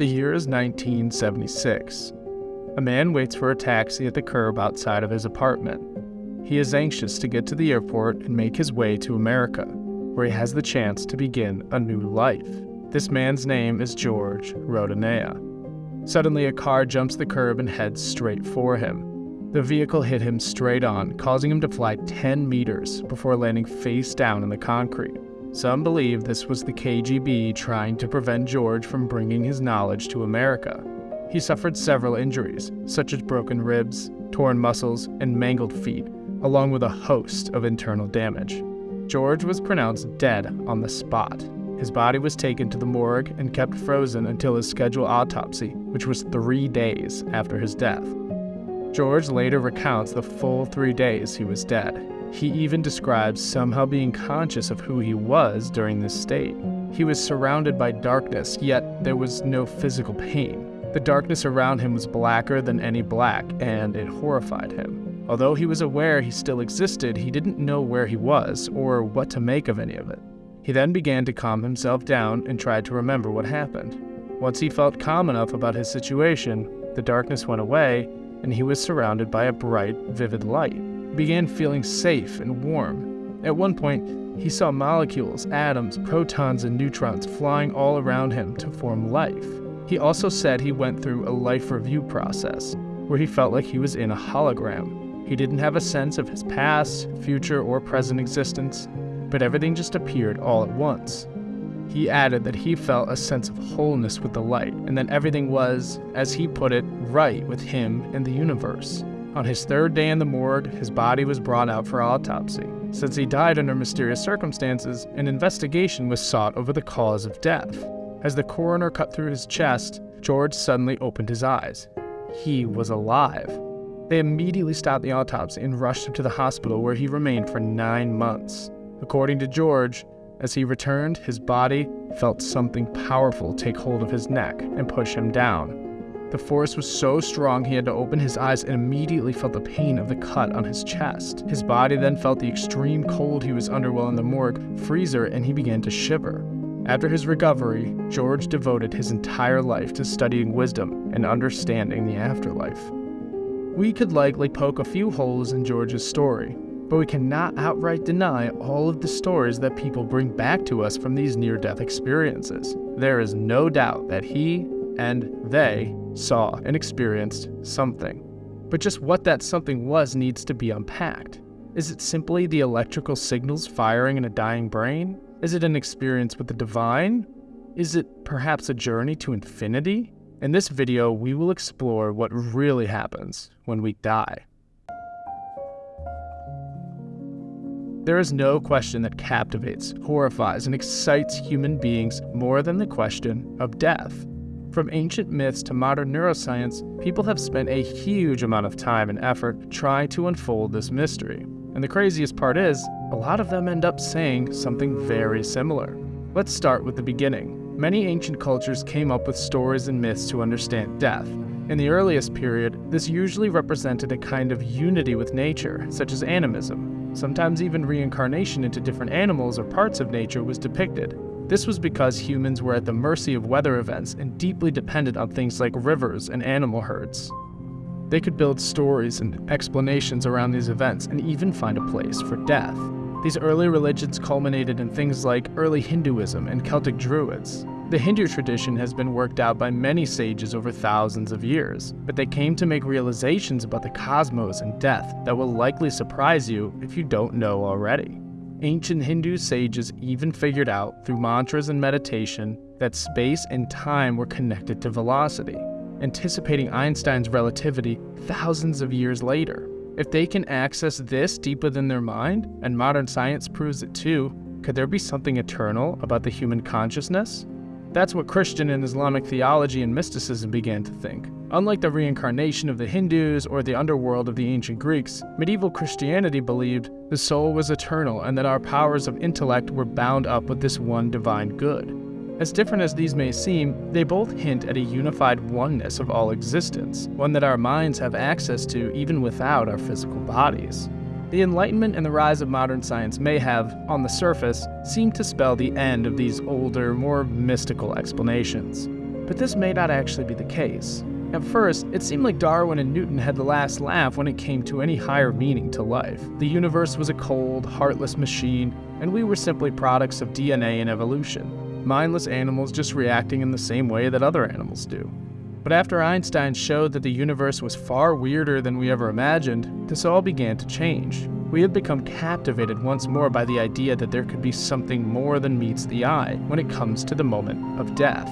The year is 1976. A man waits for a taxi at the curb outside of his apartment. He is anxious to get to the airport and make his way to America, where he has the chance to begin a new life. This man's name is George Rodonaia. Suddenly, a car jumps the curb and heads straight for him. The vehicle hit him straight on, causing him to fly 10 meters before landing face down in the concrete. Some believe this was the KGB trying to prevent George from bringing his knowledge to America. He suffered several injuries, such as broken ribs, torn muscles, and mangled feet, along with a host of internal damage. George was pronounced dead on the spot. His body was taken to the morgue and kept frozen until his scheduled autopsy, which was three days after his death. George later recounts the full three days he was dead. He even describes somehow being conscious of who he was during this state. He was surrounded by darkness, yet there was no physical pain. The darkness around him was blacker than any black, and it horrified him. Although he was aware he still existed, he didn't know where he was or what to make of any of it. He then began to calm himself down and tried to remember what happened. Once he felt calm enough about his situation, the darkness went away and he was surrounded by a bright, vivid light. Began feeling safe and warm. At one point, he saw molecules, atoms, protons, and neutrons flying all around him to form life. He also said he went through a life review process where he felt like he was in a hologram. He didn't have a sense of his past, future, or present existence, but everything just appeared all at once. He added that he felt a sense of wholeness with the light, and that everything was, as he put it, right with him and the universe. On his third day in the morgue, his body was brought out for autopsy. Since he died under mysterious circumstances, an investigation was sought over the cause of death. As the coroner cut through his chest, George suddenly opened his eyes. He was alive. They immediately stopped the autopsy and rushed him to the hospital where he remained for nine months. According to George, as he returned, his body felt something powerful take hold of his neck and push him down. The force was so strong he had to open his eyes and immediately felt the pain of the cut on his chest. His body then felt the extreme cold he was under while in the morgue freezer and he began to shiver. After his recovery, George devoted his entire life to studying wisdom and understanding the afterlife. We could likely poke a few holes in George's story, but we cannot outright deny all of the stories that people bring back to us from these near death experiences. There is no doubt that he and they saw and experienced something. But just what that something was needs to be unpacked. Is it simply the electrical signals firing in a dying brain? Is it an experience with the divine? Is it perhaps a journey to infinity? In this video, we will explore what really happens when we die. There is no question that captivates, horrifies, and excites human beings more than the question of death. From ancient myths to modern neuroscience, people have spent a huge amount of time and effort trying to unfold this mystery. And the craziest part is, a lot of them end up saying something very similar. Let's start with the beginning. Many ancient cultures came up with stories and myths to understand death. In the earliest period, this usually represented a kind of unity with nature, such as animism, Sometimes even reincarnation into different animals or parts of nature was depicted. This was because humans were at the mercy of weather events and deeply dependent on things like rivers and animal herds. They could build stories and explanations around these events and even find a place for death. These early religions culminated in things like early Hinduism and Celtic Druids. The Hindu tradition has been worked out by many sages over thousands of years, but they came to make realizations about the cosmos and death that will likely surprise you if you don't know already. Ancient Hindu sages even figured out, through mantras and meditation, that space and time were connected to velocity, anticipating Einstein's relativity thousands of years later. If they can access this deep within their mind, and modern science proves it too, could there be something eternal about the human consciousness? That's what Christian and Islamic theology and mysticism began to think. Unlike the reincarnation of the Hindus or the underworld of the ancient Greeks, medieval Christianity believed the soul was eternal and that our powers of intellect were bound up with this one divine good. As different as these may seem, they both hint at a unified oneness of all existence, one that our minds have access to even without our physical bodies. The Enlightenment and the rise of modern science may have, on the surface, seemed to spell the end of these older, more mystical explanations. But this may not actually be the case. At first, it seemed like Darwin and Newton had the last laugh when it came to any higher meaning to life. The universe was a cold, heartless machine, and we were simply products of DNA and evolution. Mindless animals just reacting in the same way that other animals do. But after Einstein showed that the universe was far weirder than we ever imagined, this all began to change. We had become captivated once more by the idea that there could be something more than meets the eye when it comes to the moment of death.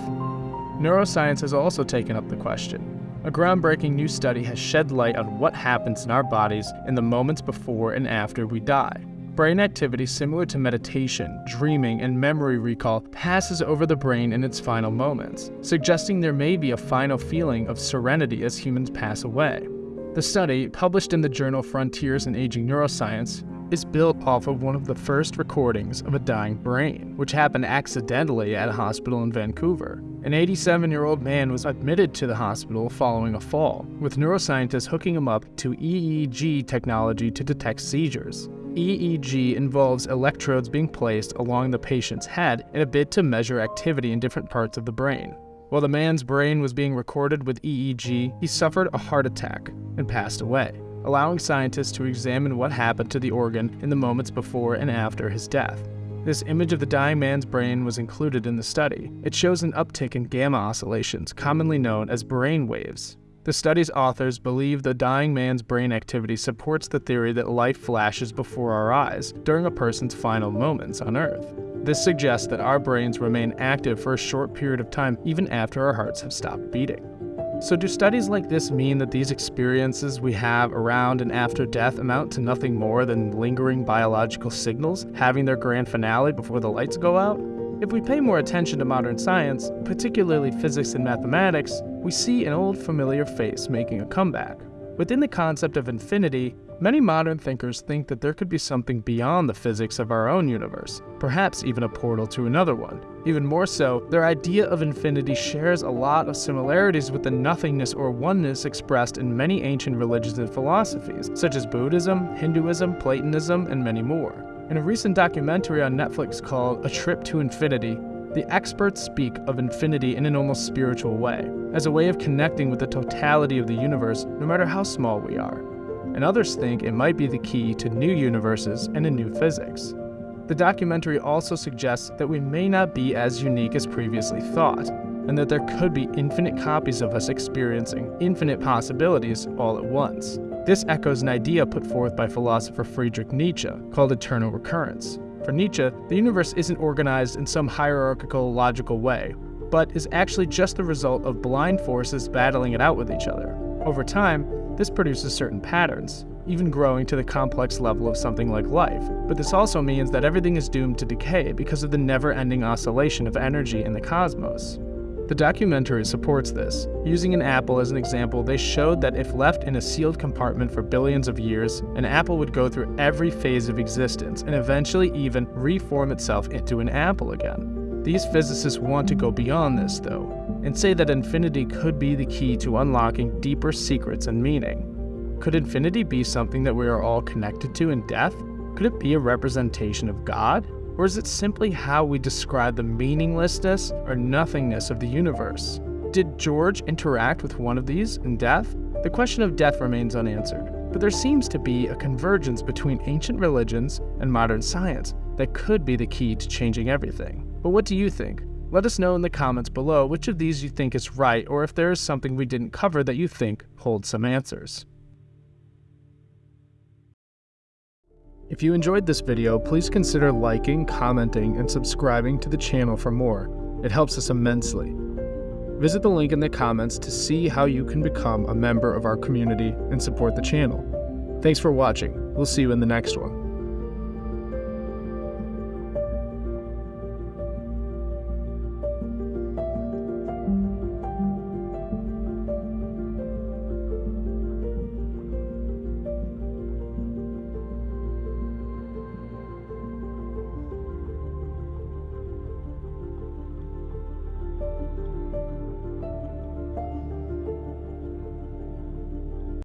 Neuroscience has also taken up the question. A groundbreaking new study has shed light on what happens in our bodies in the moments before and after we die. Brain activity similar to meditation, dreaming, and memory recall passes over the brain in its final moments, suggesting there may be a final feeling of serenity as humans pass away. The study, published in the journal Frontiers in Aging Neuroscience, is built off of one of the first recordings of a dying brain, which happened accidentally at a hospital in Vancouver. An 87 year old man was admitted to the hospital following a fall, with neuroscientists hooking him up to EEG technology to detect seizures. EEG involves electrodes being placed along the patient's head in a bid to measure activity in different parts of the brain. While the man's brain was being recorded with EEG, he suffered a heart attack and passed away allowing scientists to examine what happened to the organ in the moments before and after his death. This image of the dying man's brain was included in the study. It shows an uptick in gamma oscillations, commonly known as brain waves. The study's authors believe the dying man's brain activity supports the theory that life flashes before our eyes during a person's final moments on Earth. This suggests that our brains remain active for a short period of time even after our hearts have stopped beating. So, do studies like this mean that these experiences we have around and after death amount to nothing more than lingering biological signals having their grand finale before the lights go out? If we pay more attention to modern science, particularly physics and mathematics, we see an old familiar face making a comeback. Within the concept of infinity, Many modern thinkers think that there could be something beyond the physics of our own universe, perhaps even a portal to another one. Even more so, their idea of infinity shares a lot of similarities with the nothingness or oneness expressed in many ancient religions and philosophies, such as Buddhism, Hinduism, Platonism, and many more. In a recent documentary on Netflix called A Trip to Infinity, the experts speak of infinity in an almost spiritual way, as a way of connecting with the totality of the universe, no matter how small we are and others think it might be the key to new universes and a new physics. The documentary also suggests that we may not be as unique as previously thought, and that there could be infinite copies of us experiencing infinite possibilities all at once. This echoes an idea put forth by philosopher Friedrich Nietzsche called eternal recurrence. For Nietzsche, the universe isn't organized in some hierarchical, logical way, but is actually just the result of blind forces battling it out with each other. Over time, this produces certain patterns, even growing to the complex level of something like life. But this also means that everything is doomed to decay because of the never ending oscillation of energy in the cosmos. The documentary supports this. Using an apple as an example, they showed that if left in a sealed compartment for billions of years, an apple would go through every phase of existence and eventually even reform itself into an apple again. These physicists want to go beyond this, though, and say that infinity could be the key to unlocking deeper secrets and meaning. Could infinity be something that we are all connected to in death? Could it be a representation of God? Or is it simply how we describe the meaninglessness or nothingness of the universe? Did George interact with one of these in death? The question of death remains unanswered, but there seems to be a convergence between ancient religions and modern science that could be the key to changing everything. But what do you think? Let us know in the comments below which of these you think is right or if there is something we didn't cover that you think holds some answers. If you enjoyed this video, please consider liking, commenting, and subscribing to the channel for more. It helps us immensely. Visit the link in the comments to see how you can become a member of our community and support the channel. Thanks for watching. We'll see you in the next one.